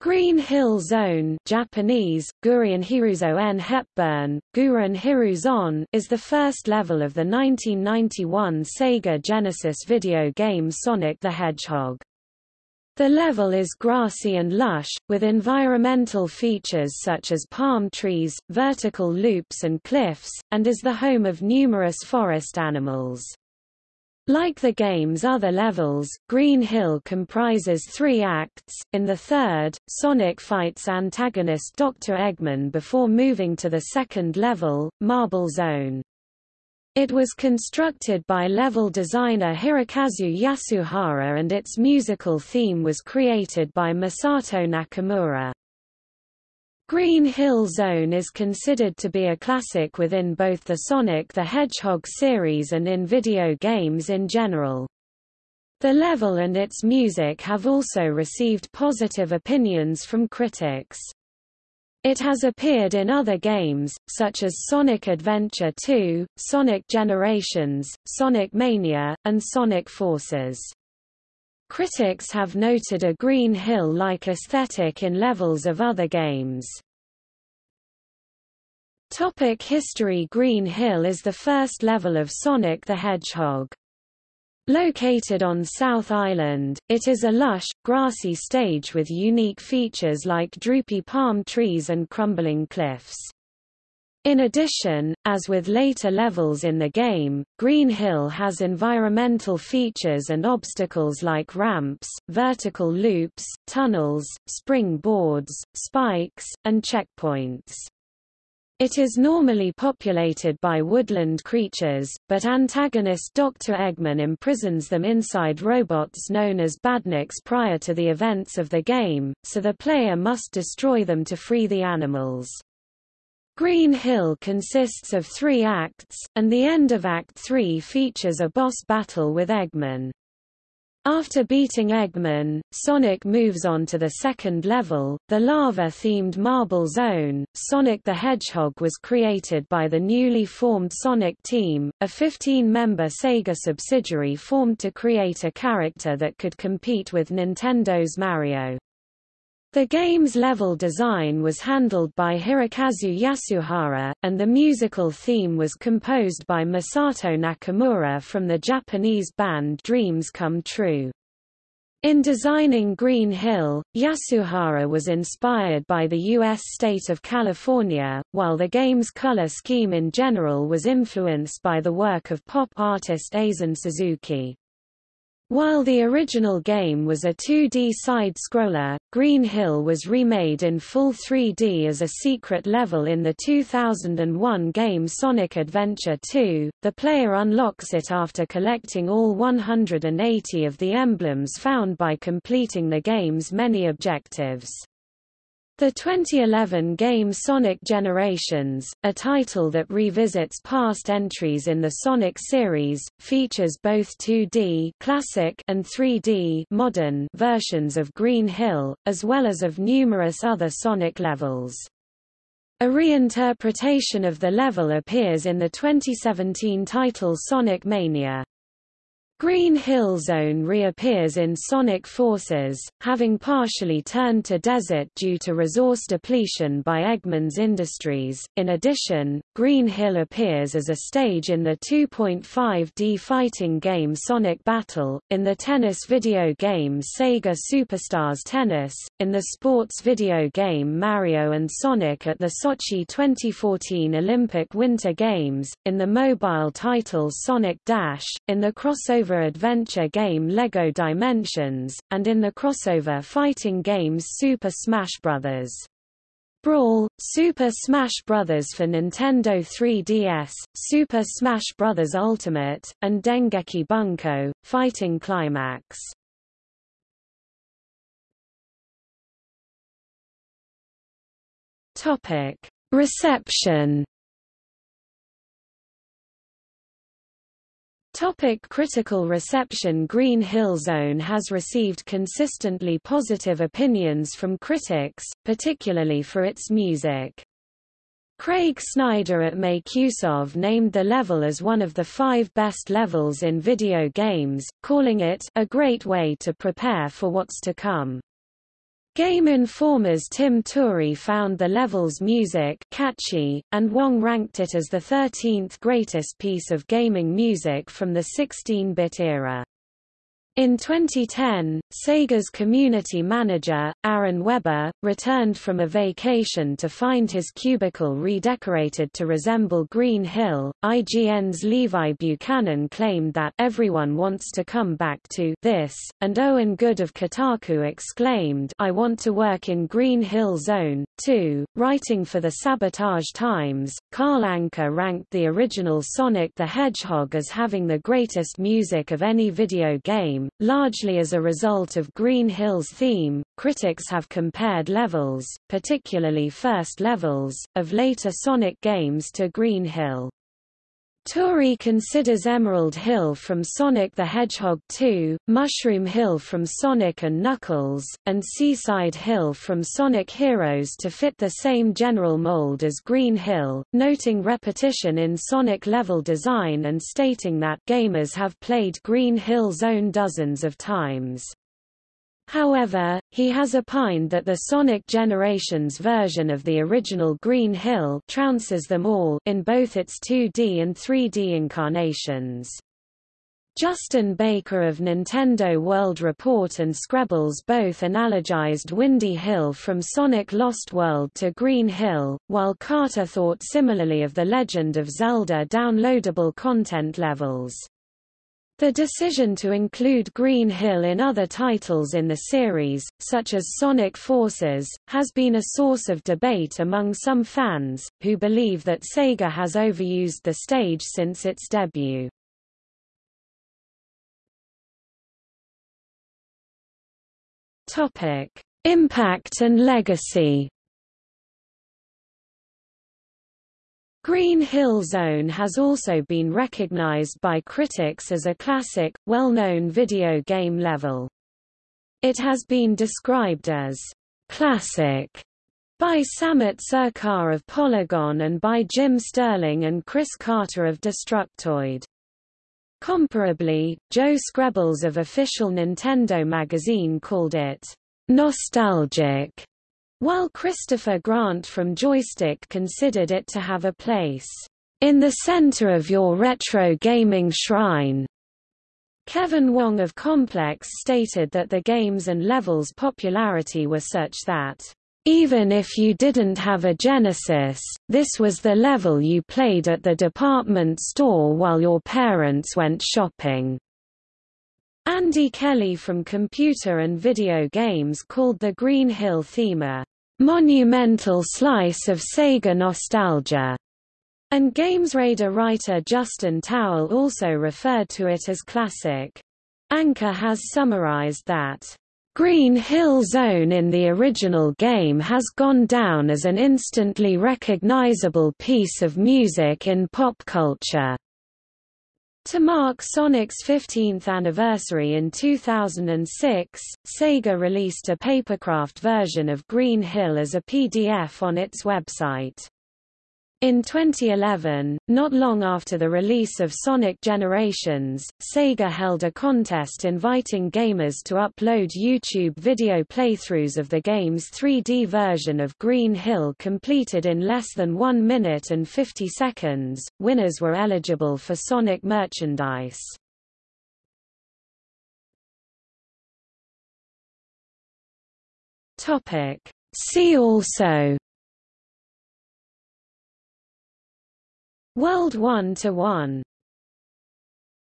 Green Hill Zone Japanese, Hiruzo en Hepburn, Guren Hiruzon is the first level of the 1991 Sega Genesis video game Sonic the Hedgehog. The level is grassy and lush, with environmental features such as palm trees, vertical loops and cliffs, and is the home of numerous forest animals. Like the game's other levels, Green Hill comprises three acts. In the third, Sonic fights antagonist Dr. Eggman before moving to the second level, Marble Zone. It was constructed by level designer Hirokazu Yasuhara and its musical theme was created by Masato Nakamura. Green Hill Zone is considered to be a classic within both the Sonic the Hedgehog series and in video games in general. The level and its music have also received positive opinions from critics. It has appeared in other games, such as Sonic Adventure 2, Sonic Generations, Sonic Mania, and Sonic Forces. Critics have noted a Green Hill-like aesthetic in levels of other games. Topic history Green Hill is the first level of Sonic the Hedgehog. Located on South Island, it is a lush, grassy stage with unique features like droopy palm trees and crumbling cliffs. In addition, as with later levels in the game, Green Hill has environmental features and obstacles like ramps, vertical loops, tunnels, spring boards, spikes, and checkpoints. It is normally populated by woodland creatures, but antagonist Dr. Eggman imprisons them inside robots known as badniks prior to the events of the game, so the player must destroy them to free the animals. Green Hill consists of three acts, and the end of Act 3 features a boss battle with Eggman. After beating Eggman, Sonic moves on to the second level, the lava-themed Marble Zone. Sonic the Hedgehog was created by the newly formed Sonic Team, a 15-member Sega subsidiary formed to create a character that could compete with Nintendo's Mario. The game's level design was handled by Hirokazu Yasuhara, and the musical theme was composed by Masato Nakamura from the Japanese band Dreams Come True. In designing Green Hill, Yasuhara was inspired by the U.S. state of California, while the game's color scheme in general was influenced by the work of pop artist Eizin Suzuki. While the original game was a 2D side-scroller, Green Hill was remade in full 3D as a secret level in the 2001 game Sonic Adventure 2. The player unlocks it after collecting all 180 of the emblems found by completing the game's many objectives. The 2011 game Sonic Generations, a title that revisits past entries in the Sonic series, features both 2D classic and 3D modern versions of Green Hill, as well as of numerous other Sonic levels. A reinterpretation of the level appears in the 2017 title Sonic Mania. Green Hill Zone reappears in Sonic Forces, having partially turned to desert due to resource depletion by Eggman's Industries. In addition, Green Hill appears as a stage in the 2.5D fighting game Sonic Battle, in the tennis video game Sega Superstars Tennis, in the sports video game Mario and Sonic at the Sochi 2014 Olympic Winter Games, in the mobile title Sonic Dash, in the crossover crossover adventure game LEGO Dimensions, and in the crossover fighting games Super Smash Bros. Brawl, Super Smash Bros. for Nintendo 3DS, Super Smash Bros. Ultimate, and Dengeki Bunko, Fighting Climax. Reception Topic critical reception Green Hill Zone has received consistently positive opinions from critics, particularly for its music. Craig Snyder at MakeUseOf named the level as one of the five best levels in video games, calling it a great way to prepare for what's to come. Game Informer's Tim Turi found the level's music catchy, and Wong ranked it as the 13th greatest piece of gaming music from the 16-bit era. In 2010, Sega's community manager, Aaron Webber, returned from a vacation to find his cubicle redecorated to resemble Green Hill. IGN's Levi Buchanan claimed that everyone wants to come back to this, and Owen Good of Kotaku exclaimed, I want to work in Green Hill Zone, too. Writing for the Sabotage Times, Carl Anka ranked the original Sonic the Hedgehog as having the greatest music of any video game, Largely as a result of Green Hill's theme, critics have compared levels, particularly first levels, of later Sonic games to Green Hill. Turi considers Emerald Hill from Sonic the Hedgehog 2, Mushroom Hill from Sonic & Knuckles, and Seaside Hill from Sonic Heroes to fit the same general mold as Green Hill, noting repetition in Sonic level design and stating that gamers have played Green Hill Zone dozens of times. However, he has opined that the Sonic Generations version of the original Green Hill trounces them all in both its 2D and 3D incarnations. Justin Baker of Nintendo World Report and Skrebels both analogized Windy Hill from Sonic Lost World to Green Hill, while Carter thought similarly of The Legend of Zelda downloadable content levels. The decision to include Green Hill in other titles in the series, such as Sonic Forces, has been a source of debate among some fans, who believe that Sega has overused the stage since its debut. Topic: Impact and legacy Green Hill Zone has also been recognized by critics as a classic, well-known video game level. It has been described as classic by Samit Sarkar of Polygon and by Jim Sterling and Chris Carter of Destructoid. Comparably, Joe Skrebels of Official Nintendo magazine called it nostalgic while Christopher Grant from Joystiq considered it to have a place in the center of your retro gaming shrine. Kevin Wong of Complex stated that the games and levels' popularity were such that, even if you didn't have a Genesis, this was the level you played at the department store while your parents went shopping. Andy Kelly from Computer and Video Games called the Green Hill theme a monumental slice of Sega nostalgia, and Games GamesRadar writer Justin Towell also referred to it as classic. Anka has summarized that Green Hill Zone in the original game has gone down as an instantly recognizable piece of music in pop culture. To mark Sonic's 15th anniversary in 2006, Sega released a papercraft version of Green Hill as a PDF on its website. In 2011, not long after the release of Sonic Generations, Sega held a contest inviting gamers to upload YouTube video playthroughs of the game's 3D version of Green Hill completed in less than 1 minute and 50 seconds. Winners were eligible for Sonic merchandise. Topic: See also World 1 to 1